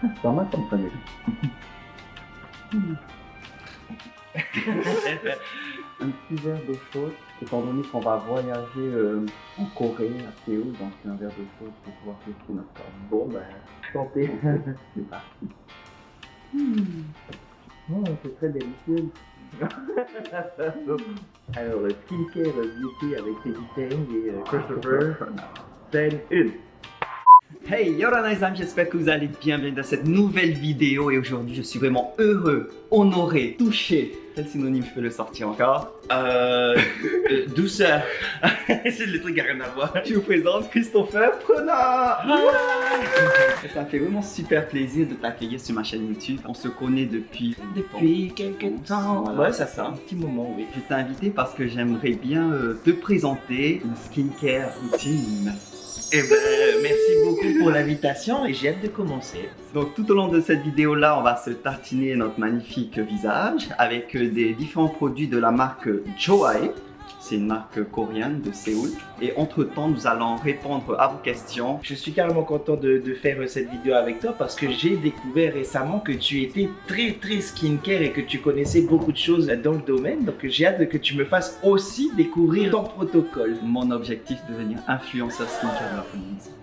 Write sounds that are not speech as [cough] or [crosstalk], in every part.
C'est pas mal comme ça, déjà. un petit verre d'eau chaude, étant donné qu'on va voyager euh, en Corée, à Séoul, donc un verre d'eau chaude pour pouvoir tester notre corps. Bon, ben, santé, [laughs] c'est parti. Hmm. Oh, c'est très délicieux. [laughs] Alors, skincare beauty avec Teddy Tang et euh, Christopher, scène 1. Hey, Yoran les amis, j'espère que vous allez bien, bienvenue dans cette nouvelle vidéo et aujourd'hui je suis vraiment heureux, honoré, touché. Quel synonyme je peux le sortir encore? Euh. euh, douceur. [laughs] c'est le truc qui a rien à voir. Je vous présente Christopher Prenard Ça me fait vraiment super plaisir de t'accueillir sur ma chaîne YouTube. On se connaît depuis... Depuis quelques temps. Voilà. Ouais, ça fait un petit moment, oui. Je t'ai invité parce que j'aimerais bien euh, te présenter une skincare routine. Eh ben, merci beaucoup pour l'invitation et j'ai hâte de commencer. Donc tout au long de cette vidéo là, on va se tartiner notre magnifique visage avec des différents produits de la marque Joae. C'est une marque coréenne de Séoul. Et entre temps, nous allons répondre à vos questions. Je suis carrément content de, de faire cette vidéo avec toi parce que j'ai découvert récemment que tu étais très très skincare et que tu connaissais beaucoup de choses dans le domaine. Donc j'ai hâte que tu me fasses aussi découvrir ton protocole. Mon objectif de devenir influenceur skincare de la communauté.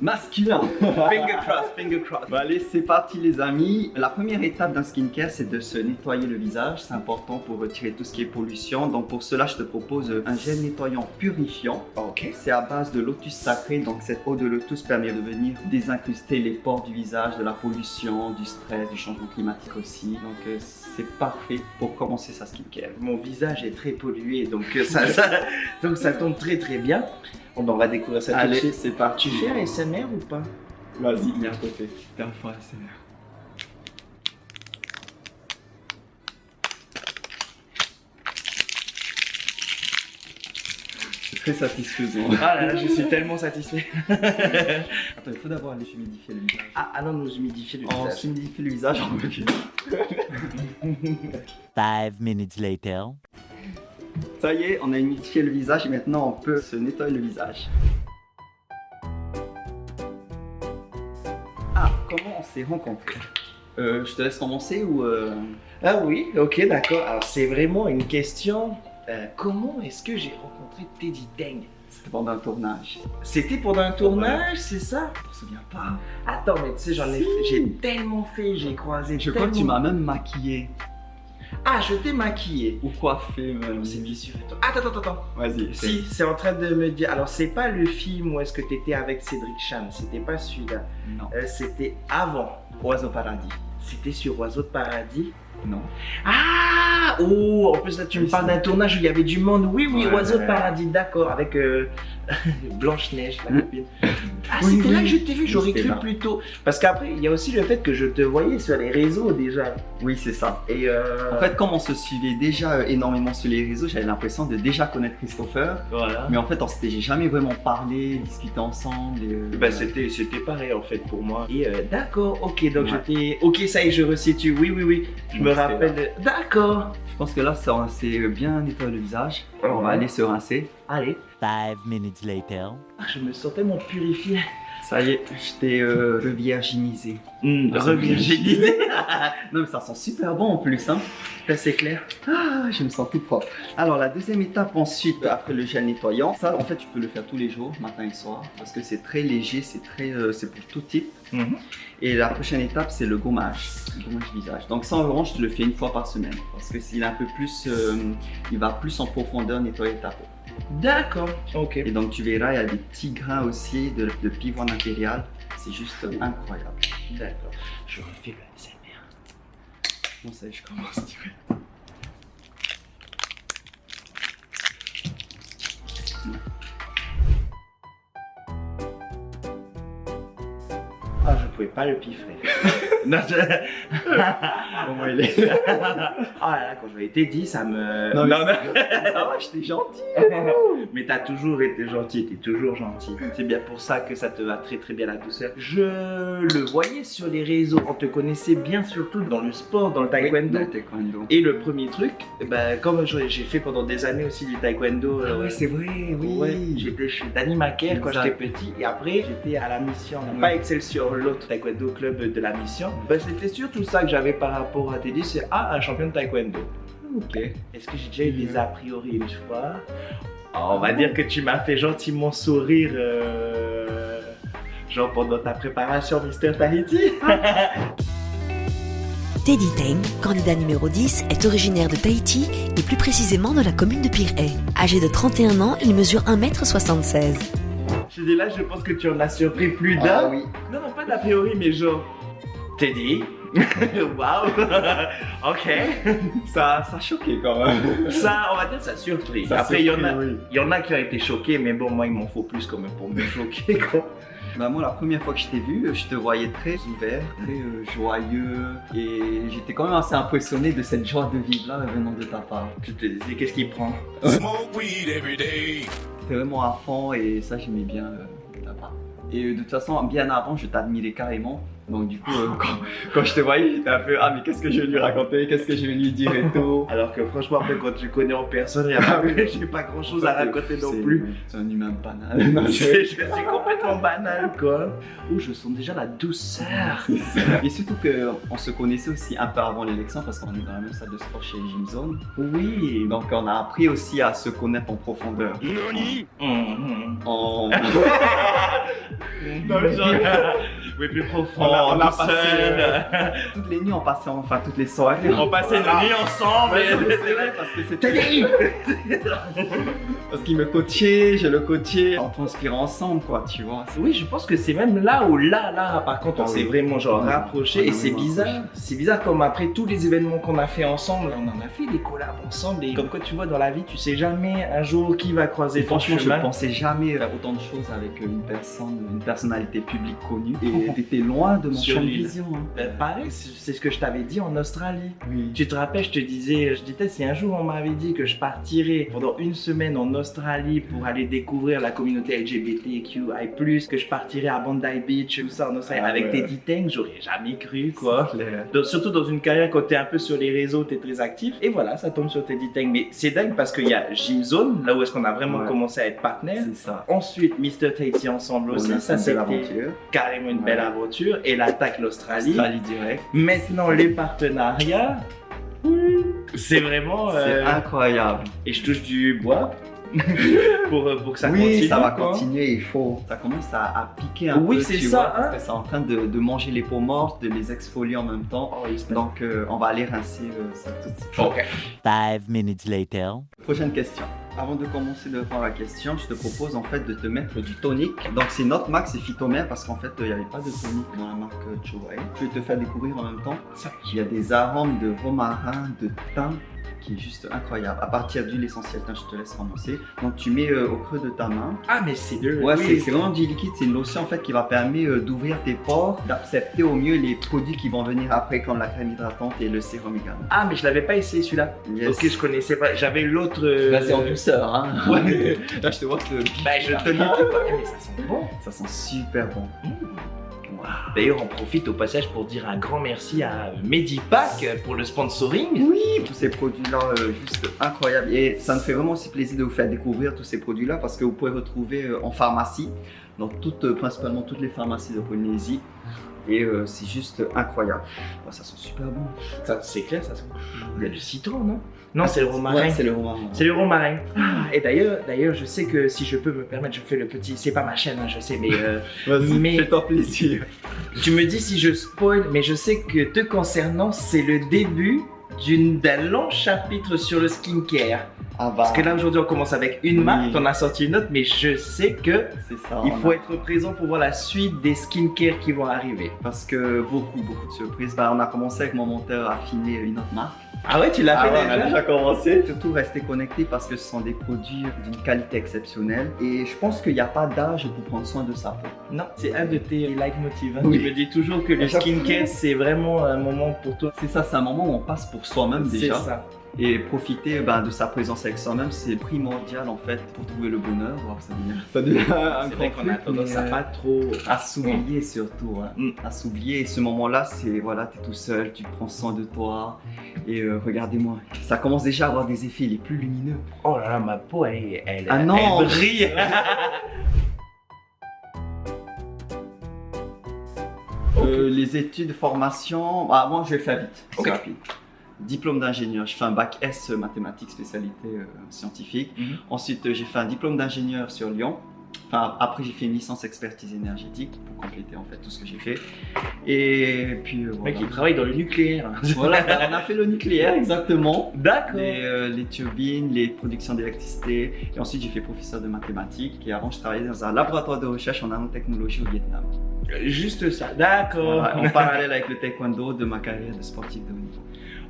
Masculin [laughs] Finger cross, finger cross. Bon, allez, c'est parti les amis. La première étape d'un skincare, c'est de se nettoyer le visage. C'est important pour retirer tout ce qui est pollution. Donc pour cela, je te propose un gel nettoyant purifiant. Ok. C'est à base de lotus sacré. Donc cette eau de lotus permet de venir désincruster les pores du visage, de la pollution, du stress, du changement climatique aussi. Donc euh, c'est parfait pour commencer sa skincare. Mon visage est très pollué donc euh, ça, ça, donc ça tombe très très bien. Bon, on va découvrir ça tout de Allez, suite. c'est parti. Tu fais un SMR ou pas? Vas-y, viens à côté. Fais un fois ASMR. C'est très satisfaisant. Ah là là, je suis [laughs] tellement satisfait. [laughs] Attends, il faut d'abord aller humidifier le visage. Ah, ah non, nous humidifier le On visage. s'humidifie le visage en. Five minutes later. Ça y est, on a humidifié le visage et maintenant on peut se nettoyer le visage. Ah, comment on s'est rencontrés? Euh, Je te laisse commencer ou... euh, Ah oui, ok, d'accord. Alors c'est vraiment une question. euh, comment est-ce que j'ai rencontré Teddy Tang C'était pendant un tournage. C'était pendant un tournage, c'est ça? Je me souviens pas. Attends, mais tu sais, j'en ai Si. fait- j'ai tellement fait, j'ai croisé. Je crois que tu m'as même maquillé. Ah, je t'ai maquillé. Ou coiffé même. C'est bien sûr. Attends, attends, attends. Vas-y. Si, c'est en train de me dire. Alors, c'est pas le film où est-ce que t'étais avec Cédric Chan, c'était pas celui-là. Non. Euh, c'était avant. Oiseau paradis. C'était sur Oiseau de Paradis? Non. Ah Oh, en plus là tu me parles d'un tournage où il y avait du monde. Oui, oui, Ouais, Oiseau de. Paradis, d'accord, avec euh, [laughs] Blanche-Neige, la Mm. copine. Ah, Oui, c'était oui. là que je t'ai vu, j'aurais cru plus tôt. Parce qu'après, il y a aussi le fait que je te voyais sur les réseaux déjà. Oui, c'est ça. Et euh... En fait, comme on se suivait déjà euh, énormément sur les réseaux, j'avais l'impression de déjà connaître Christopher. voilà. Mais en fait, on s'était jamais vraiment parlé, discuté ensemble. Et, euh, Bah, c'était, c'était pareil en fait pour moi. Et euh, d'accord, ok, donc Ouais. je t'ai. Ok, ça y est, je resitue. Oui, oui, oui. Je Donc, me rappelle. D'accord. Je pense que là, s'est bien nettoyé le visage. On va aller se rincer. Allez. Five minutes later. Ah, je me sens tellement purifié. Ça y est, je t'ai euh, [laughs] revirginisé. Hum, Ah, revirginisé. [laughs] non, mais ça sent super bon en plus. Hein. Là, c'est clair. Ah, je me sens tout propre. Alors, la deuxième étape ensuite, après le gel nettoyant, ça, en fait, tu peux le faire tous les jours, matin et soir, parce que c'est très léger, c'est très, euh, c'est pour tout type. Mhm. Et la prochaine étape, c'est le gommage, le gommage visage. Donc ça, en revanche, tu le fais une fois par semaine, parce que s'il un peu plus, euh, il va plus en profondeur nettoyer ta peau. D'accord. Ok. Et donc tu verras, il y a des petits grains aussi de, de pivoine impérial. C'est juste incroyable. D'accord. Je refais le SMR. Bon, ça y est, je commence direct? Pouvais pas le piffrer. [laughs] non, je... [laughs] Au moins, il est. Ah là là, quand je l'ai été dit, ça me. Non, mais non. ça va, j'étais gentil. [laughs] Mais t'as toujours été gentil, t'es toujours gentil. C'est bien pour ça que ça te va très très bien la douceur. Je le voyais sur les réseaux, on te connaissait bien surtout dans le sport, dans le taekwondo. Le taekwondo. Et le premier truc, ben, comme j'ai fait pendant des années aussi du taekwondo, Ah euh, oui, c'est vrai, oui. Ouais, j'étais chez Danny Macaire quand j'étais petit et après j'étais à la mission, Ouais. pas Excelsior, l'autre taekwondo club de la mission. Ben, c'était surtout ça que j'avais par rapport à Teddy, c'est ah un champion de taekwondo. Ok. Est-ce que j'ai déjà eu des a priori une fois? On va dire que tu m'as fait gentiment sourire, euh, genre pendant ta préparation Mister Tahiti. [laughs] Teddy Teng, candidat numéro 10, est originaire de Tahiti et plus précisément de la commune de Pirée. Âgé de 31 ans, il mesure 1m76. Je dis là, je pense que tu en as surpris plus d'un. Ah oui. Non, non, pas d'a priori, mais genre. Teddy [laughs] Waouh [laughs] Ok [laughs] Ça, ça a choqué quand même. Ça, on va dire, ça surpris. Ça a Après, il y, en a, surpris, oui. il y en a qui ont été choqués, mais bon, moi, il m'en faut plus quand même pour me choquer. Quoi. Bah moi la première fois que je t'ai vu, je te voyais très ouvert, très euh, joyeux et j'étais quand même assez impressionné de cette joie de vivre là venant de ta part. Tu te disais, qu'est-ce qu'il prend? Smoke weed every day. T'étais vraiment à fond et ça j'aimais bien euh, de ta part. Et euh, de toute façon bien avant je t'admirais carrément. Donc du coup euh, [laughs] quand, quand je te voyais j'étais un peu ah mais qu'est-ce que je vais lui raconter, qu'est-ce que je vais lui dire et [laughs] tout? Alors que franchement, après, quand tu connais en personne, il y a pas- [laughs] j'ai pas grand chose à raconter non plus. C'est un humain banal. Non, je- suis complètement banal, quoi. Ouh, je sens déjà la douceur. Et surtout qu'on se connaissait aussi un peu avant l'élection parce qu'on est dans la même salle de sport chez Gym Zone. Oui. Donc on a appris aussi à se connaître en profondeur. Nani? Mhm. En... Non, mais genre, oui, plus profond. On a, on a tout passé euh, [laughs] toutes les nuits, on passait enfin toutes les soirées. On passait nos nuits ensemble. Ouais, et- c'est vrai parce que c'était [laughs] parce qu'il me coachait, je le coachais, on transpirait ensemble quoi, tu vois. Oui, je pense que c'est même là où là, là, par contre, on Ah s'est oui. vraiment genre Ouais. rapproché Ouais, et c'est est bizarre. rapprochés. C'est bizarre comme après tous les événements qu'on a fait ensemble, on en a fait des collabs ensemble et comme quoi tu vois dans la vie, tu sais jamais un jour qui va croiser Et ton franchement, je chemin. pensais jamais autant de choses avec une personne, une personnalité publique connue. Et t'étais loin de mon champ de vision. hein. Euh, pareil, c'est ce que je t'avais dit en Australie. Oui. Tu te rappelles, je te disais, je disais, si un jour on m'avait dit que je partirais pendant une semaine en Australie pour aller découvrir la communauté LGBTQI+, que je partirais à Bondi Beach, tout ça en Australie, Ah avec ouais. Teddy Tang, j'aurais jamais cru, quoi. Donc, surtout dans une carrière quand t'es un peu sur les réseaux, t'es très actif. Et voilà, ça tombe sur Teddy Tang. Mais c'est dingue parce qu'il y a Gym Zone, là où est-ce qu'on a vraiment Ouais. commencé à être partenaires. C'est ça. Ensuite, Mr. Tahiti ensemble aussi, ça c'était l'aventure. carrément une belle Ouais. aventure. Et l'attaque l'Australie. Australie direct. Maintenant, les partenariats. C'est vraiment. euh, C'est incroyable. Et je touche du bois [laughs] pour, euh, pour que ça oui, continue. ça va quoi. continuer, il faut. Ça commence à, à piquer un Oui, peu. c'est tu ça, vois, hein. parce que c'est en train de, de manger les peaux mortes, de les exfolier en même temps. Oh, Donc, euh, on va aller rincer euh, ça tout de suite. Ok. Five minutes later. Prochaine question. Avant de commencer de répondre à la question, je te propose en fait de te mettre du tonic. Donc c'est notre marque, c'est Phytomère parce qu'en fait il n'y avait pas de tonic dans la marque Joey. Je vais te faire découvrir en même temps. Il y a des arômes de romarin, de thym qui est juste incroyable. À partir d'huile essentielle, je te laisse commencer. Donc tu mets euh, au creux de ta main. Ah, mais c'est de. Ouais, oui. c'est- vraiment du liquide, c'est une lotion en fait qui va permettre euh, d'ouvrir tes pores, d'accepter au mieux les produits qui vont venir après comme la crème hydratante et le sérum également. Ah, mais je l'avais pas essayé celui-là. Yes. Ok, je connaissais pas. J'avais l'autre. euh, Là c'est en douceur hein. Ouais. [laughs] Là je te vois que Bah, je te le dis. Eh, mais ça sent bon. Ça sent super bon. D'ailleurs, on profite au passage pour dire un grand merci à Medipack pour le sponsoring. Oui, tous ces produits-là, euh, juste incroyables. Et ça me fait vraiment aussi plaisir de vous faire découvrir tous ces produits-là parce que vous pouvez retrouver euh, en pharmacie, dans toutes, euh, principalement toutes les pharmacies de Polynésie. Et euh, c'est juste incroyable. Oh, ça sent super bon. Ça, c'est clair, ça sent. Il y a du citron, non? Non, c'est le romarin. Ouais, c'est le romarin. C'est le romarin. Ah, et d'ailleurs, d'ailleurs, je sais que si je peux me permettre, je fais le petit. C'est pas ma chaîne, hein, je sais, mais euh, [laughs] Vas-y, Mais- fais-toi plaisir. tu me dis si je spoil, mais je sais que te concernant, c'est le début d'un long chapitre sur le skincare. Ah bah, Parce que là aujourd'hui, on commence avec une Oui. marque, t'en as sorti une autre, mais je sais que c'est ça. il on faut a- être présent pour voir la suite des skincare qui vont arriver. Parce que beaucoup, beaucoup de surprises. Bah, on a commencé avec mon monteur à affiner une autre marque. Ah ouais, tu l'as Ah fait ouais, on déjà a déjà commencé. Surtout rester connecté parce que ce sont des produits d'une qualité exceptionnelle. Et je pense qu'il n'y a pas d'âge pour prendre soin de sa peau. Non, c'est un de tes leitmotivs. hein. Oui. Tu me dis toujours que le skincare, c'est vraiment un moment pour toi. C'est ça, c'est un moment où on passe pour soi-même C'est déjà. ça. Et profiter ben, de sa présence avec soi-même, c'est primordial en fait pour trouver le bonheur. Ça devient, [laughs] ça devient un C'est vrai grand qu'on a truc, tendance mais, à pas trop. à s'oublier surtout, hein. Mm. à s'oublier. Et ce moment-là, c'est voilà, t'es tout seul, tu prends soin de toi. Et euh, regardez-moi, ça commence déjà à avoir des effets les plus lumineux. Oh là là, ma peau, elle, elle, Ah non. elle brille. [laughs] Euh, les études, formation, bah, moi je vais faire vite, c'est Ok. rapide. Diplôme d'ingénieur, je fais un bac S mathématiques, spécialité euh, scientifique. Mhm. Ensuite, euh, j'ai fait un diplôme d'ingénieur sur Lyon. Enfin, après, j'ai fait une licence expertise énergétique pour compléter en fait tout ce que j'ai fait. Et puis euh, voilà. mec, il travaille dans le nucléaire. Voilà, bah, on a fait le nucléaire exactement. [laughs] D'accord. Les, euh, les turbines, les productions d'électricité. Et ensuite, j'ai fait professeur de mathématiques. Et avant, je travaillais dans un laboratoire de recherche en nanotechnologie au Vietnam. Juste ça. D'accord. Voilà, en [laughs] parallèle avec le taekwondo de ma carrière de sportif de.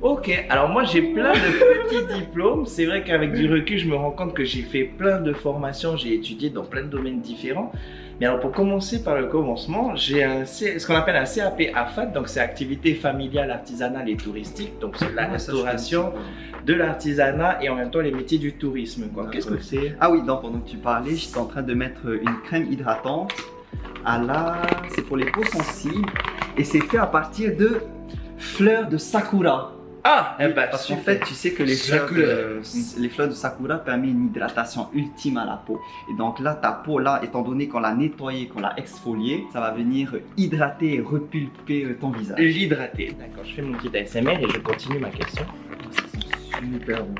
Ok, alors moi j'ai plein de petits diplômes. C'est vrai qu'avec du recul, je me rends compte que j'ai fait plein de formations, j'ai étudié dans plein de domaines différents. Mais alors pour commencer par le commencement, j'ai un ce qu'on appelle un CAP AFAT, donc c'est activité familiale, artisanale et touristique. Donc c'est la restauration, de l'artisanat et en même temps les métiers du tourisme. Qu'est-ce que c'est? Ah oui, donc pendant que tu parlais, j'étais en train de mettre une crème hydratante à la... C'est pour les peaux sensibles et c'est fait à partir de fleurs de sakura. Ah, eh ben, Parce qu'en fait, tu sais que les fleurs, Sakura. de, les fleurs de sakura permettent une hydratation ultime à la peau. Et donc là, ta peau, là, étant donné qu'on l'a nettoyée, qu'on l'a exfoliée, ça va venir hydrater et repulper euh, ton visage. L'hydrater. D'accord, je fais mon petit ASMR et je continue ma question. Super bon.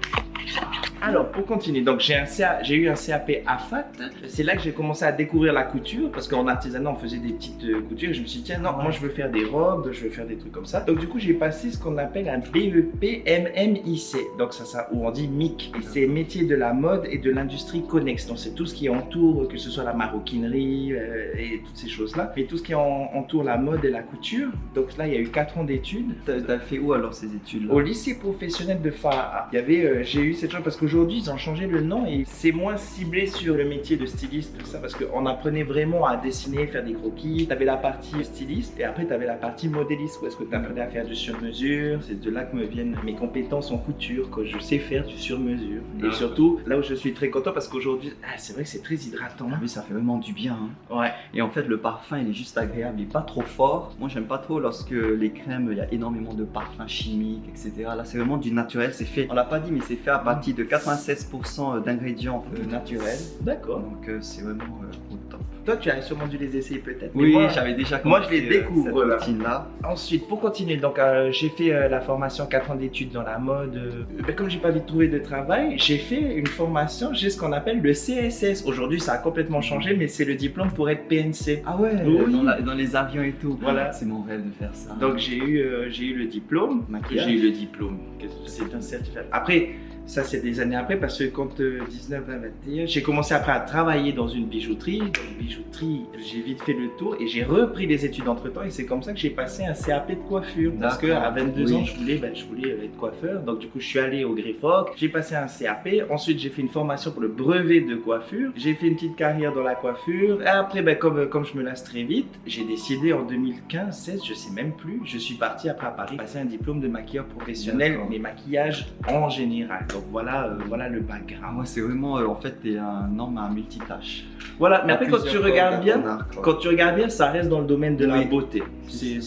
Alors, pour continuer, donc j'ai eu un CAP AFAT. C'est là que j'ai commencé à découvrir la couture parce qu'en artisanat, on faisait des petites euh, coutures. Et je me suis dit, tiens, non, moi je veux faire des robes, je veux faire des trucs comme ça. Donc, du coup, j'ai passé ce qu'on appelle un E BEP MMIC. Donc, ça, ça, ou on dit MIC. Et c'est métier de la mode et de l'industrie connexe. Donc, c'est tout ce qui entoure, que ce soit la maroquinerie euh, et toutes ces choses-là. Et tout ce qui en- entoure la mode et la couture. Donc, là, il y a eu 4 ans d'études. T'as fait où alors ces études-là? Au lycée professionnel de Faa, il y avait, euh, j'ai eu cette chance parce qu'aujourd'hui ils ont changé le nom et c'est moins ciblé sur le métier de styliste, tout ça, parce qu'on apprenait vraiment à dessiner, faire des croquis. Tu avais la partie styliste et après tu avais la partie modéliste où est-ce que tu apprenais à faire du sur-mesure. C'est de là que me viennent mes compétences en couture, que je sais faire du sur-mesure. Et D'accord. surtout, là où je suis très content parce qu'aujourd'hui, ah, c'est vrai que c'est très hydratant. Ah oui, ça fait vraiment du bien. hein. Ouais. Et en fait, le parfum, il est juste agréable, il est pas trop fort. Moi, j'aime pas trop lorsque les crèmes, il y a énormément de parfums chimiques, etc. Là, c'est vraiment du naturel. C'est fait, on l'a pas dit, mais c'est fait à partir de 96% d'ingrédients naturels. D'accord. Donc, euh, c'est vraiment euh, au top. Toi, tu as sûrement dû les essayer peut-être. Oui, j'avais déjà moi, je commencé, les euh, découvre, là. Ensuite, pour continuer, donc euh, j'ai fait euh, la formation 4 ans d'études dans la mode. euh, comme j'ai pas vite trouvé de travail, j'ai fait une formation, j'ai ce qu'on appelle le CSS. Aujourd'hui, ça a complètement changé, mais c'est le diplôme pour être PNC. Ah ouais, Oui. dans, la- dans les avions et tout. Voilà. C'est mon rêve de faire ça. Donc j'ai eu, j'ai eu le diplôme. J'ai eu le diplôme. C'est un certificat. Après, ça c'est des années après parce que quand euh, 19, 20, 21, j'ai commencé après à travailler dans une bijouterie. Dans une bijouterie, j'ai vite fait le tour et j'ai repris les études entre temps et c'est comme ça que j'ai passé un CAP de coiffure. Parce que D'accord. à 22 Oui. ans, je voulais, ben, je voulais être coiffeur. Donc du coup, je suis allé au Greffoc, j'ai passé un CAP. Ensuite, j'ai fait une formation pour le brevet de coiffure. J'ai fait une petite carrière dans la coiffure. Et après, ben, comme, comme je me lasse très vite, j'ai décidé en 2015, 16, je sais même plus, je suis parti après à Paris passer un diplôme de maquilleur professionnel, mais maquillage en général. Donc voilà, euh, voilà le Ah, background. moi, c'est vraiment, euh, en fait, t'es un homme à multitâche. Voilà, mais À après quand tu regardes bien, arc, quand tu regardes bien, ça reste dans le domaine de la beauté. C'est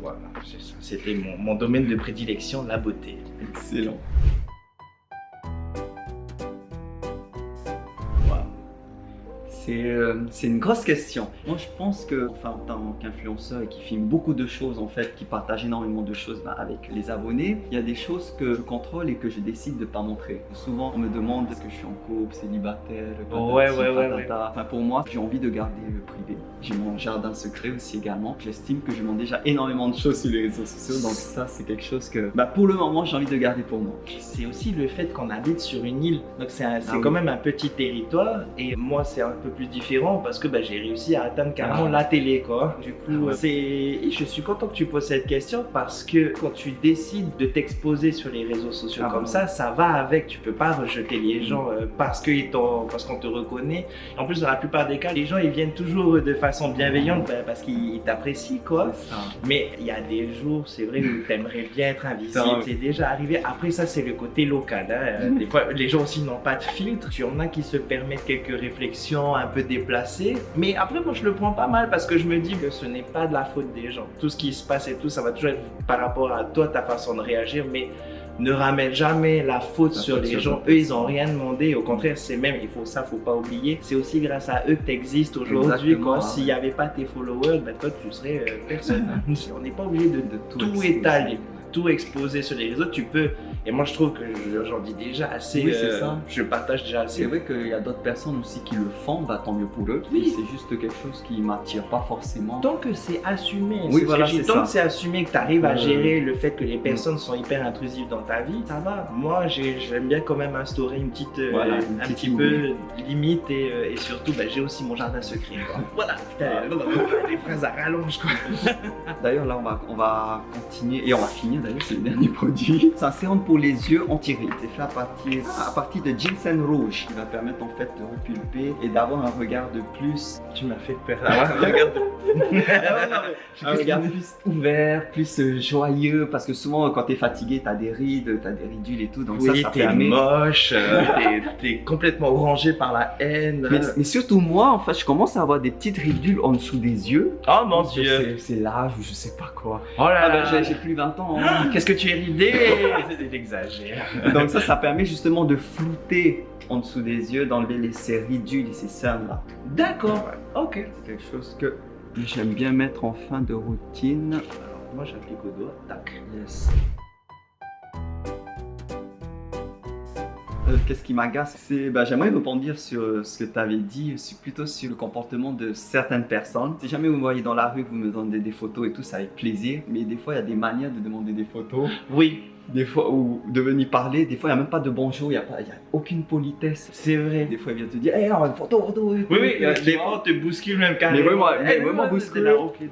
voilà, c'est ça. C'était mon, mon domaine de prédilection, la beauté. Excellent. C'est euh, c'est une grosse question. Moi, je pense que, enfin, en tant qu'influenceur et qui filme beaucoup de choses, en fait, qui partage énormément de choses bah, avec les abonnés, il y a des choses que je contrôle et que je décide de pas montrer. Souvent, on me demande est-ce que je suis en couple, célibataire, patati, Ouais, ouais, ouais. Enfin, pour moi, j'ai envie de garder le privé. J'ai mon jardin secret aussi également. J'estime que je montre déjà énormément de choses sur les réseaux sociaux, donc ça, c'est quelque chose que, bah, pour le moment, j'ai envie de garder pour moi. C'est aussi le fait qu'on habite sur une île. Donc c'est, Ah oui. quand même un petit territoire. Et moi, c'est un peu plus différent parce que bah, j'ai réussi à atteindre carrément Ah. la télé quoi. Du coup, Ah ouais. c'est je suis content que tu poses cette question parce que quand tu décides de t'exposer sur les réseaux sociaux Ah comme ouais. ça, ça va avec. Tu peux pas rejeter les gens euh, parce que parce qu'on te reconnaît. En plus, dans la plupart des cas, les gens ils viennent toujours de façon bienveillante bah, parce qu'ils t'apprécient quoi. Mais il y a des jours, c'est vrai, où t'aimerais bien être invisible. C'est déjà arrivé. Après, ça, c'est le côté local. hein. Des fois, les gens aussi n'ont pas de filtre. Il y en a qui se permettent quelques réflexions un peu déplacées. Mais après, moi, je le prends pas mal parce que je me dis que ce n'est pas de la faute des gens. Tout ce qui se passe et tout, ça va toujours être par rapport à toi, ta façon de réagir. Mais ne ramène jamais la faute La sur faute les sur gens. Eux, ils ont rien demandé. Au contraire, c'est même, il faut ça, faut pas oublier. C'est aussi grâce à eux que tu existes aujourd'hui. Ouais. S'il n'y avait pas tes followers, ben, toi, tu serais euh, personne. [laughs] On n'est pas obligé de, De tout tout étaler, tout exposer sur les réseaux. Tu peux, et moi je trouve que je- j'en dis déjà assez, Oui, c'est euh, ça. je partage déjà assez. C'est vrai qu'il y a d'autres personnes aussi qui le font, bah, tant mieux pour eux. Oui. C'est juste quelque chose qui m'attire pas forcément. Tant que c'est assumé, Oui, c'est ce que voilà, c'est tant ça. que c'est assumé que tu arrives à Euh, gérer le fait que les personnes sont hyper intrusives dans ta vie, ça va. Moi, j'ai- j'aime bien quand même instaurer une petite, euh, Voilà, une un petite petit limite. peu limite et, euh, et surtout, bah, j'ai aussi mon jardin secret. quoi. [laughs] Voilà, putain, les [laughs] phrases à rallonge. D'ailleurs, là, on va, on va continuer et on va finir. D'ailleurs, c'est le dernier produit. C'est un sérum pour les yeux anti-rides. C'est fait à partir, à partir de ginseng rouge qui va permettre en fait de repulper et d'avoir un regard de plus. Tu m'as fait peur là. Regarde. un regard [laughs] plus ouvert, plus euh, joyeux. Parce que souvent, quand t'es fatigué, t'as des rides, t'as des ridules et tout. Donc oui, ça, ça t'es permet. moche, euh, [laughs] t'es- complètement orangé par la haine. Mais, mais surtout moi, en fait, je commence à avoir des petites ridules en dessous des yeux. Oh mon dieu. C'est l'âge ou je sais pas quoi. Oh là Ah ben, là. j'ai- j'ai plus 20 ans. hein. Qu'est-ce que tu es ridé [laughs] [laughs] Donc ça, ça permet justement de flouter en dessous des yeux, d'enlever les ces ridules et ces cernes là. D'accord. Ok. C'est quelque chose que j'aime bien mettre en fin de routine. Alors, moi j'applique au doigt. Tac. Yes. Euh, Qu'est-ce qui m'agace? C'est, bah, j'aimerais rebondir sur euh, ce que tu avais dit, plutôt sur le comportement de certaines personnes. Si jamais vous me voyez dans la rue, vous me demandez des photos et tout, c'est avec plaisir. Mais des fois, il y a des manières de demander des photos. Oui, Des fois, ou de venir parler. Des fois, il n'y a même pas de bonjour, il n'y a, pas- il y a aucune politesse. c'est vrai. Des fois, il vient te dire, hé, une photo, photo. Oui, oui, euh, des fois on te bouscule même carrément. Mais vraiment, mais Eh, vraiment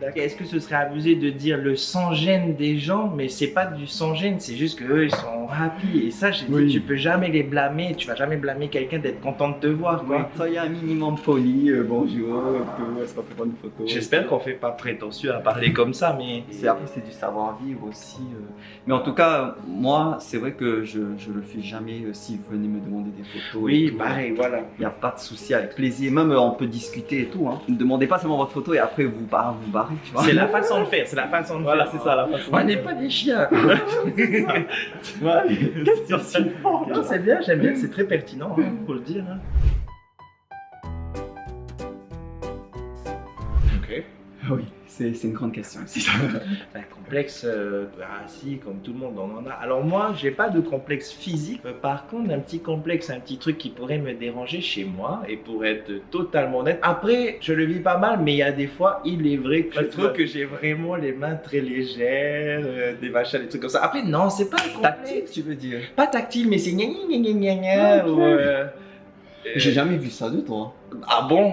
d'accord. Est-ce que ce serait abusé de dire le sans-gêne des gens Mais c'est pas du sans-gêne, c'est juste qu'eux ils sont happy. Et ça, j'ai Oui. dit, tu peux jamais les blâmer, tu vas jamais blâmer quelqu'un d'être content de te voir, quoi. Soyez un minimum poli, euh, bonjour, tout, est-ce qu'on peut prendre une photo? J'espère qu'on fait pas prétentieux à parler comme ça, mais. C'est après c'est du savoir-vivre aussi. euh. Mais en tout cas, moi, c'est vrai que je je le fais jamais euh, si vous venez me demander des photos. et Oui, tout. pareil, voilà. Il n'y a pas de souci, avec plaisir. Même euh, on peut discuter et tout. Hein. Ne demandez pas seulement votre photo et après vous barrez, vous barrez, tu vois. C'est la façon de faire, c'est la façon de Voilà, faire. c'est ça la façon. On n'est pas des chiens. [laughs] [laughs] Tu [laughs] Non, c'est bien, j'aime bien, c'est très pertinent, hein, faut le dire. hein. Ok. Oui, c'est une grande question. [laughs] Un complexe, euh, ah si, comme tout le monde on en a. Alors moi, j'ai pas de complexe physique. Euh, Par contre, un petit complexe, un petit truc qui pourrait me déranger chez moi et pour être totalement honnête. Après, je le vis pas mal, mais il y a des fois, il est vrai que je trouve que j'ai vraiment les mains très légères, euh, des machins, des trucs comme ça. Après, non, c'est pas un Tactile, tu veux dire? Pas tactile, mais c'est gna gna gna gna gna Ah, ou, euh, J'ai jamais vu ça de toi. Ah bon? Euh,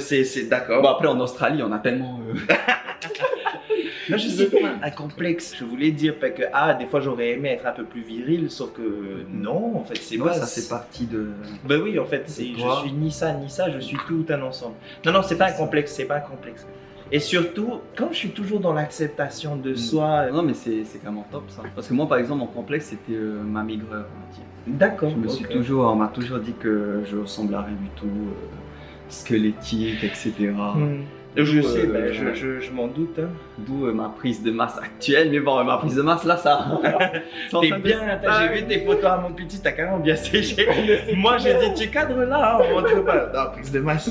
C'est c'est- d'accord. Bon, après, en Australie, on a tellement. euh, [laughs] Non, je sais pas, un complexe. Je voulais dire que, ah, des fois j'aurais aimé être un peu plus viril, sauf que non, en fait, c'est moi, pas ça fait partie de. Ben oui, en fait, je suis ni ça ni ça, je suis tout un ensemble. Non, non, c'est pas un complexe, c'est pas un complexe. Et surtout, quand je suis toujours dans l'acceptation de Mm. soi, Non, mais c'est vraiment top ça. Parce que moi, par exemple, mon complexe, c'était euh, ma maigreur, on va dire. d'accord. Je me suis ok. toujours, on m'a toujours dit que je ressemble à rien du tout, euh, squelettique, etc. Hmm. Je sais, euh, ben, je, je, je m'en doute. hein. D'où euh, ma prise de masse actuelle. Mais bon, ma prise de masse là, ça. [laughs] T'es bien, j'ai vu tes photos à mon petit, t'as carrément bien séché. Moi j'ai dit, tu cadres là, hein, on montre pas. Non, prise de masse.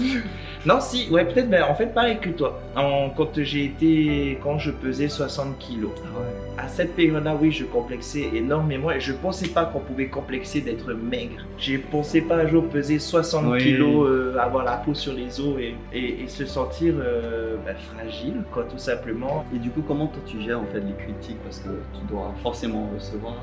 Non, si, ouais, peut-être, ben, en fait, pareil que toi. En, quand j'ai été, quand je pesais 60 kilos. Ah ouais. À cette période-là, oui, je complexais énormément et je pensais pas qu'on pouvait complexer d'être maigre. Je pensais pas un jour peser 60 Oui. kilos, euh, avoir la peau sur les os et, et- et se sentir euh, ben, fragile, quoi, tout simplement. Et du coup, comment toi tu gères en fait les critiques? Parce que tu dois forcément en recevoir.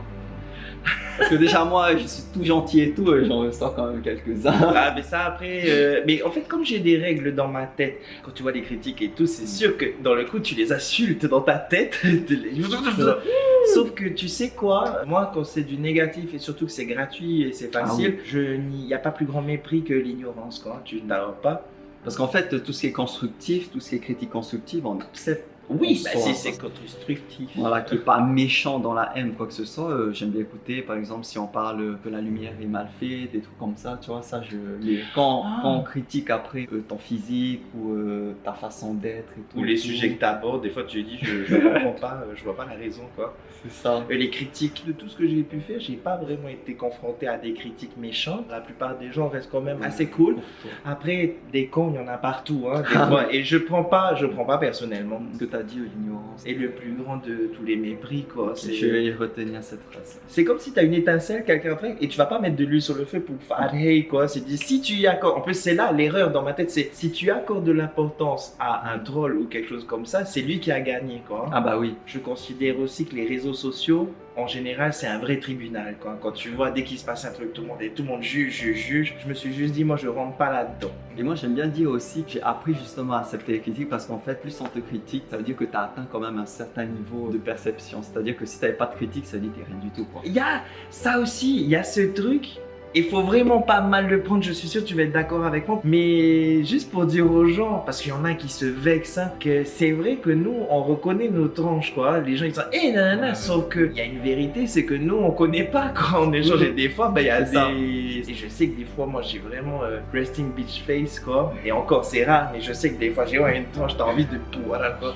Parce que déjà, moi, je suis tout gentil et tout, euh, j'en ressors quand même quelques-uns. Ah, mais ça après. euh, mais en fait, comme j'ai des règles dans ma tête, quand tu vois des critiques et tout, c'est sûr que dans le coup, tu les insultes dans ta tête. [laughs] Sauf que tu sais quoi, moi, quand c'est du négatif et surtout que c'est gratuit et c'est facile, je n'y y a pas plus grand mépris que l'ignorance, quoi. Tu t'as pas. Parce qu'en fait, tout ce qui est constructif, tout ce qui est critique constructive, on accepte. Oui, bah, sort, c'est constructif. Voilà, qui est pas méchant dans la haine, quoi que ce soit. Euh, J'aime bien écouter, par exemple, si on parle que la lumière est mal faite, des trucs comme ça, tu vois, ça, je. Les... Quand, Ah. quand on critique après euh, ton physique ou euh, ta façon d'être et tout. Ou les tout, sujets que tu abordes, des fois tu dis je, je comprends pas, je vois pas la raison quoi. C'est ça. Et les critiques de tout ce que j'ai pu faire, j'ai pas vraiment été confronté à des critiques méchantes. La plupart des gens restent quand même assez cool. Après, des cons, il y en a partout, hein, des [laughs] fois. Et je prends pas, je prends pas personnellement. Ce que tu as dit, euh, l'ignorance. Et le plus grand de tous les mépris, quoi. Je vais retenir cette phrase. c'est comme si tu as une étincelle, quelqu'un fait, et tu vas pas mettre de l'huile sur le feu pour faire hey, quoi. C'est dit, si tu y accordes. En plus, c'est là l'erreur dans ma tête, c'est si tu accordes de l'importance à un troll ou quelque chose comme ça, c'est lui qui a gagné, quoi. Ah bah oui. Je considère aussi que les réseaux sociaux, en général, c'est un vrai tribunal. Quoi. Quand tu vois, dès qu'il se passe un truc, tout le monde, est- tout le monde juge, juge, juge. Je me suis juste dit, moi, je rentre pas là-dedans. Et moi j'aime bien dire aussi que j'ai appris justement à accepter les critiques parce qu'en fait plus on te critique, ça veut dire que tu as atteint quand même un certain niveau de perception. C'est-à-dire que si tu pas de critique, ça veut dire que t'es rien du tout. Quoi. Il y a ça aussi, il y a ce truc. Il faut vraiment pas mal le prendre, je suis sûr que tu vas être d'accord avec moi. Mais juste pour dire aux gens, parce qu'il y en a qui se vexent, hein, que c'est vrai que nous, on reconnaît nos tranches, quoi. Les gens, ils disent, hé, nanana, Ouais. sauf qu'il y a une vérité, c'est que nous, on connaît pas [laughs] quand on échange. Et des fois, ben, il y a C'est ça. des... Et je sais que des fois, moi, j'ai vraiment euh, resting beach face, quoi. Et encore, c'est rare, mais je sais que des fois, j'ai ouais, une tranche, t'as envie de tout, voilà, quoi.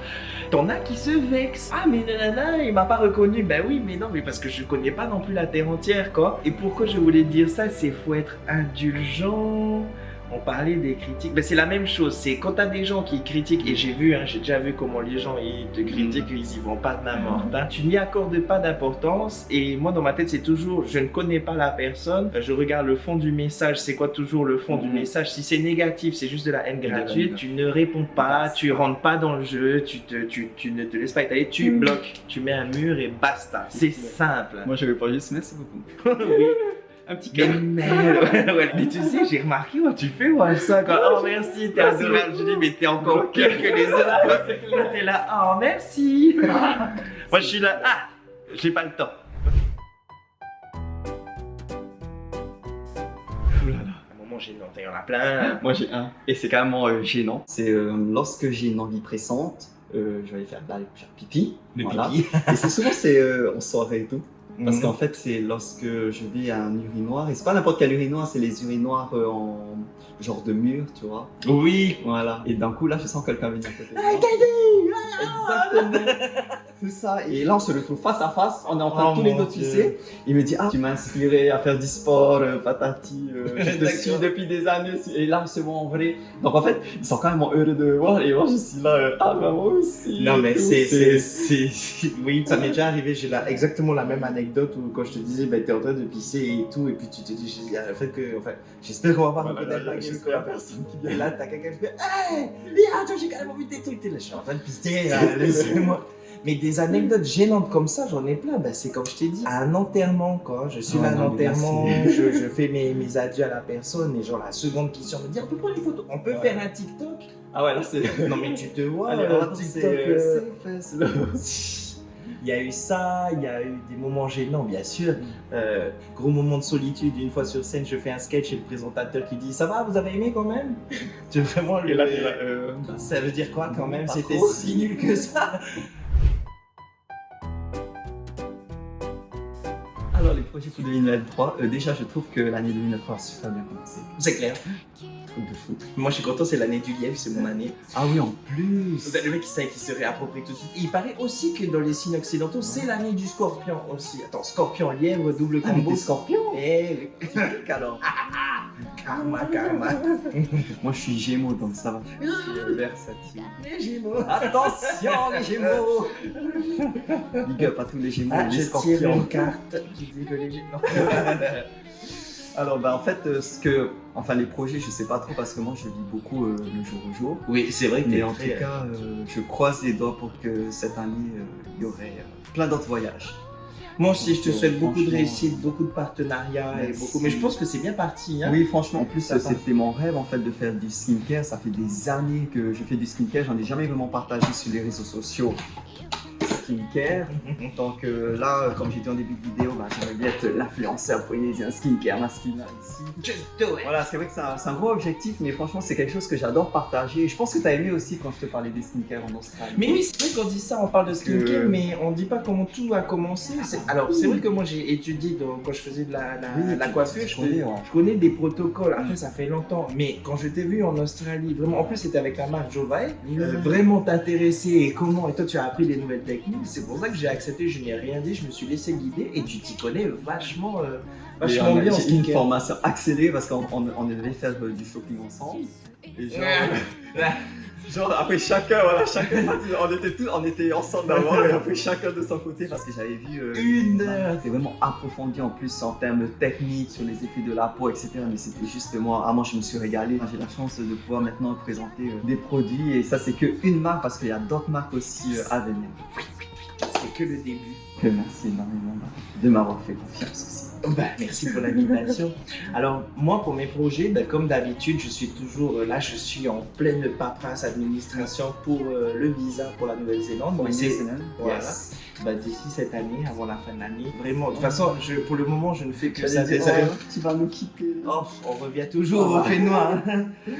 T'en as qui se vexent. Ah, mais nanana, il m'a pas reconnu. Ben oui, mais non, mais parce que je connais pas non plus la terre entière, quoi. Et pourquoi je voulais dire ça, c'est faut être indulgent. On parlait des critiques. Ben, c'est la même chose. C'est quand t'as des gens qui critiquent, et j'ai vu, hein, j'ai déjà vu comment les gens ils te critiquent, ils y vont pas de main morte. hein. Tu n'y accordes pas d'importance. Et moi, dans ma tête, c'est toujours, je ne connais pas la personne. Je regarde le fond du message. C'est quoi toujours le fond du Mhm. message? Si c'est négatif, c'est juste de la haine gratuite. Tu ne réponds pas, tu rentres pas dans le jeu, tu, te, tu, tu ne te laisses pas étaler, tu Mhm. bloques, tu mets un mur et basta. C'est simple. Moi je vais pas juste merci beaucoup. [laughs] Oui. Un petit Mais cœur. merde, ouais, ouais. Mais tu sais, j'ai remarqué, ouais, tu fais ouais, ça quand. Oh merci, t'es adorable. Je dis, mais t'es encore pire que les autres. Là, [laughs] t'es là, oh merci. [laughs] Moi, je suis là, ah, j'ai pas le temps. Oulala. Un moment gênant, il y en a plein. Moi j'ai un. Et c'est carrément euh, gênant. C'est euh, lorsque j'ai une envie pressante, euh, je vais aller faire, aller faire pipi. Le Voilà. pipi. Et c'est souvent c'est euh, en soirée et tout. Parce Mhm. qu'en fait, c'est lorsque je vais à un urinoir, et c'est pas n'importe quel urinoir, c'est les urinoirs euh, en genre de mur, tu vois. Oui. Voilà. Et d'un coup, là, je sens quelqu'un venir à côté de Ah. Exactement. [laughs] C'est ça. Et là, on se retrouve face à face. On est en train Oh tous les deux. Il me dit Ah, tu m'as inspiré à faire du sport, euh, patati. euh, je te suis depuis des années. Et là, c'est moi en vrai. Donc en fait, ils sont quand même heureux de me voir. Et moi, je suis là. euh, ah, bah, moi aussi. Non mais tout. c'est, c'est, c'est, oui, ça m'est déjà arrivé, j'ai là exactement la même anecdote où quand je te disais, bah t'es en train de pisser et tout, et puis tu te dis, que, enfin, j'espère qu'on va pas Voilà, reconnaître la gueule, personne qui Et vient. là, t'as quelqu'un qui fait Hey, viens, toi, j'ai quand même envie de tes trucs. T'es là, je suis en train de pisser, [laughs] laissez-moi. Mais des anecdotes gênantes comme ça, j'en ai plein. Bah, c'est comme je t'ai dit, à un enterrement, quoi. Je suis Oh à un enterrement, je, je fais mes, mes adieux à la personne, et genre la seconde question me dit On peut prendre une photo, on peut Ouais. faire un TikTok. Ah ouais, là, c'est. Non, mais tu te vois, Allez, euh, TikTok. c'est euh, Il y a eu ça, il y a eu des moments gênants, bien sûr. Euh, gros moment de solitude, une fois sur scène, je fais un sketch et le présentateur qui dit Ça va, vous avez aimé quand même? [laughs] Tu vraiment le. Et là, euh, Ça veut dire quoi quand même? C'était si nul que ça [laughs] Alors, les projets pour 2023, euh, déjà, je trouve que l'année 2023 a super bien commencé. C'est clair. Truc de fou. Moi, je suis content, c'est l'année du lièvre, c'est mon année. Ah oui, en plus. Le mec, il sait qu'il se réapproprie tout de suite. Et il paraît aussi que dans les signes occidentaux, c'est l'année du scorpion aussi. Attends, scorpion, lièvre, double Ah, combo. t'es scorpion Eh. Typique, alors. [laughs] Karma, karma. [laughs] Moi, je suis gémeaux, donc ça va. Je suis versatile. Les Gémeaux. Attention, les gémeaux Big up à tous les gémeaux, Ah, les je tire scorpions. une carte qui dit que les Gémeaux. Alors, bah, en fait, euh, ce que. Enfin, les projets, je sais pas trop parce que moi, je vis beaucoup euh, le jour au jour. Oui, c'est vrai que Mais en très- tout cas, euh, je croise les doigts pour que cette année, euh, il y aurait plein d'autres voyages. Moi aussi, je te souhaite beaucoup de réussite, beaucoup de partenariats et beaucoup. Mais je pense que c'est bien parti. Hein. Oui, franchement, en plus, c'était mon rêve en fait de faire du skincare. Ça fait des années que je fais du skincare. J'en ai jamais vraiment partagé sur les réseaux sociaux. Skincare. Donc euh, là, comme j'ai dit en début de vidéo, bah, j'aimerais bien être l'influenceur polynésien skincare masculin ici. Just do it. Voilà, c'est vrai que c'est un, gros objectif, mais franchement, c'est quelque chose que j'adore partager. Et je pense que tu as aimé aussi quand je te parlais des skincare en Australie. Mais oui, c'est vrai qu'on dit ça, on parle de skincare, Que- mais on dit pas comment tout a commencé. Alors, c'est vrai que moi j'ai étudié dans- quand je faisais de la, la, Oui, la tu- coiffure, je connais, connais, ouais. je connais des protocoles. Après, ça fait longtemps, mais quand je t'ai vu en Australie, vraiment, en plus c'était avec la marque Jovae, euh, vraiment t'intéresser et comment, et toi tu as appris des nouvelles techniques. C'est pour ça que j'ai accepté, je n'ai rien dit, je me suis laissé guider et tu t'y connais vachement, euh, vachement bien en J'ai une formation accélérée parce qu'on on, on devait faire euh, du shopping ensemble. Et genre, genre après chacun, voilà, chacun, on était tous, on était ensemble d'abord et après chacun de son côté parce que j'avais vu euh, Une heure. C'est vraiment approfondi en plus en termes techniques sur les effets de la peau, etc. Mais c'était juste moi, ah, moi je me suis régalé. J'ai la chance de pouvoir maintenant présenter euh, des produits et ça c'est que une marque parce qu'il y a d'autres marques aussi euh, à venir. C'est que le début. Que merci énormément de m'avoir fait confiance aussi. Bah, merci pour l'invitation. Alors, moi, pour mes projets, bah, comme d'habitude, je suis toujours euh, là, je suis en pleine paperasse administration pour euh, le visa pour la Nouvelle-Zélande. Voilà. Yes. bah, d'ici cette année, avant la fin de l'année. Vraiment, de toute façon, je, pour le moment, je ne fais que ça. Dire, oh, tu vas nous quitter. Oh, on revient toujours Ah au fait noir.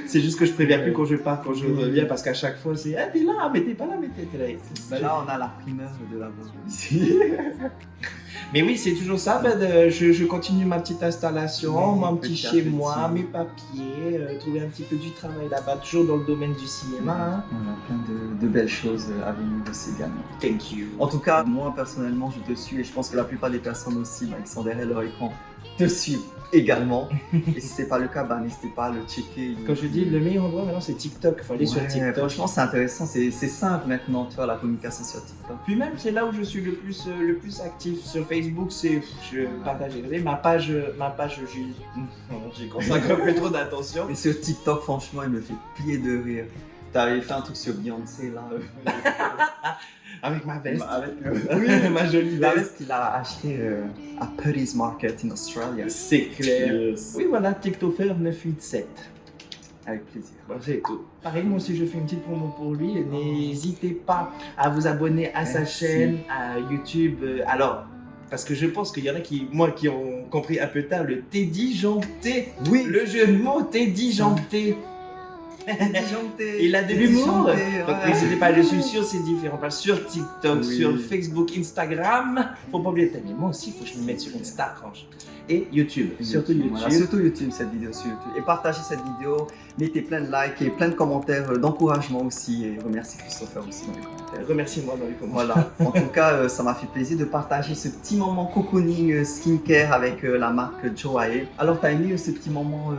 C'est juste que je préviens plus quand je pars, quand je reviens, parce qu'à chaque fois, c'est Ah, t'es là, mais t'es pas là, mais t'es là. Bah là on a la primeur de la ici. [laughs] Mais oui, c'est toujours ça. Ben, de- je, je continue ma petite installation, Oui, mon petit chez petit. moi, mes papiers, euh, trouver un petit peu du travail là-bas, toujours dans le domaine du cinéma. hein. On a plein de, de belles choses à venir aussi également. Thank you. En tout cas, moi personnellement, je te suis et je pense que la plupart des personnes aussi bah, qui sont derrière leur écran te suivent également. et si c'est pas le cas, bah, n'hésitez pas à le checker. Quand je dis le meilleur endroit maintenant, c'est TikTok. Il faut aller sur Ouais, TikTok. Franchement, c'est intéressant, c'est simple maintenant, tu vois, la communication sur TikTok. Puis même, c'est là où je suis le plus, euh, le plus actif. Sur Facebook, c'est je partage. Vous savez, ma page, euh, ma page, j'y [laughs] j'y consacre un peu trop d'attention. Et sur TikTok, franchement, il me fait plier de rire. T'avais fait un truc sur Beyoncé là. [laughs] Avec ma veste. avec Oui, [laughs] ma jolie veste. veste qu'il a acheté euh, à Putty's Market in Australia. C'est clair. Yes. Oui, voilà, TikToker 987. Avec plaisir. C'est tout. Pareil, moi aussi, je fais une petite promo pour lui. N'hésitez pas à vous abonner à sa chaîne, à YouTube. Euh, Alors, parce que je pense qu'il y en a qui, moi, qui ont compris un peu tard le Teddy Janté. Oui, Le jeu de mots Teddy Janté. [laughs] Il a de l'humour. Donc n'hésitez pas à le suivre sur ses différents pages, sur TikTok, sur Facebook, Instagram. Faut pas oublier de t'aimer. Moi aussi, faut que je me mette sur Insta, franchement. Et YouTube. Surtout YouTube. Surtout YouTube, cette vidéo sur YouTube. Et partagez cette vidéo, mettez plein de likes et plein de commentaires euh, d'encouragement aussi. Et remerciez Christopher aussi dans les commentaires. Remercie-moi dans les commentaires. Voilà, [laughs] en tout cas, euh, ça m'a fait plaisir de partager ce petit moment cocooning euh, skincare avec la marque Joae. Alors, t'as aimé ce petit moment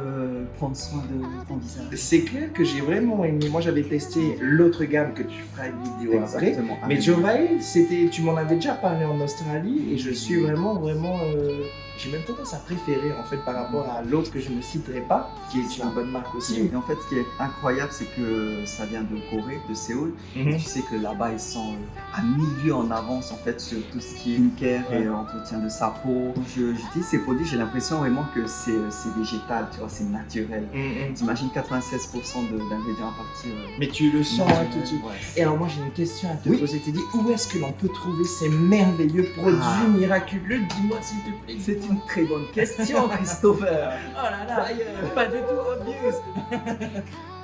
prendre soin de ton visage? C'est clair que j'ai vraiment aimé. Moi, j'avais testé l'autre gamme que tu feras une vidéo après. Mais Jovae, c'était, tu m'en avais déjà parlé en Australie et je suis vraiment, vraiment, euh, j'ai même tendance à préférer en fait par rapport à l'autre que je ne citerai pas, qui est une bonne marque aussi. Et en fait, ce qui est incroyable, c'est que ça vient de Corée, de Séoul. Mhm. Tu sais que là-bas, ils sont euh, à milieu en avance en fait sur tout ce qui est skincare et entretien de sa peau. Je J'utilise ces produits, j'ai l'impression vraiment que c'est euh, végétal, tu vois, c'est naturel. Mhm. T'imagines 96% de- d'ingrédients à partir. euh, Mais tu le sens hein, tout de suite. Ouais, Et alors moi j'ai une question à te Oui. poser. Tu dis où est-ce que l'on peut trouver ces merveilleux produits Ah. miraculeux? Dis-moi s'il te plaît. Une très bonne question, [laughs] Christopher. Oh là là, pas du tout obvious.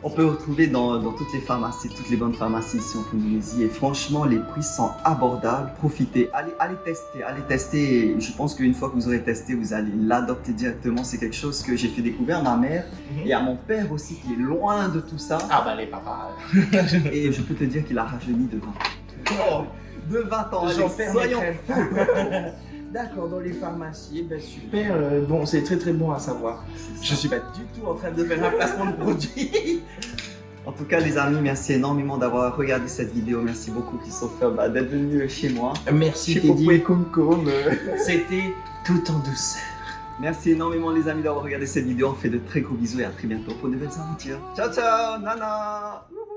On peut retrouver dans, dans toutes les pharmacies, toutes les bonnes pharmacies ici en Polynésie. Et franchement, les prix sont abordables. Profitez, allez, allez tester, allez tester. Et je pense qu'une fois que vous aurez testé, vous allez l'adopter directement. C'est quelque chose que j'ai fait découvrir à ma mère et à mon père aussi, qui est loin de tout ça. Ah bah les papas. [laughs] Et je peux te dire qu'il a rajeuni de 20 ans. de 20 ans, allez, J'en perds mes soyons. [laughs] D'accord, dans les pharmacies, ben super. euh, bon, c'est très très bon à savoir. Je suis pas du tout en train de faire un placement de produit. En tout cas, les amis, merci énormément d'avoir regardé cette vidéo. Merci beaucoup, Christopher, bah, d'être venu chez moi. Merci Teddy. Et euh. C'était tout en douceur. Merci énormément les amis d'avoir regardé cette vidéo. On fait de très gros bisous et à très bientôt pour de belles aventures. Ciao ciao, nana. Wouhou.